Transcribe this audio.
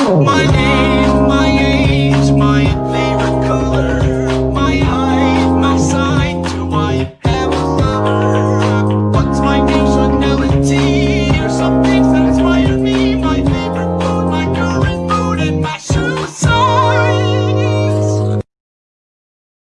Oh. My name,